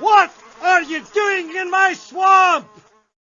What are you doing in my swamp?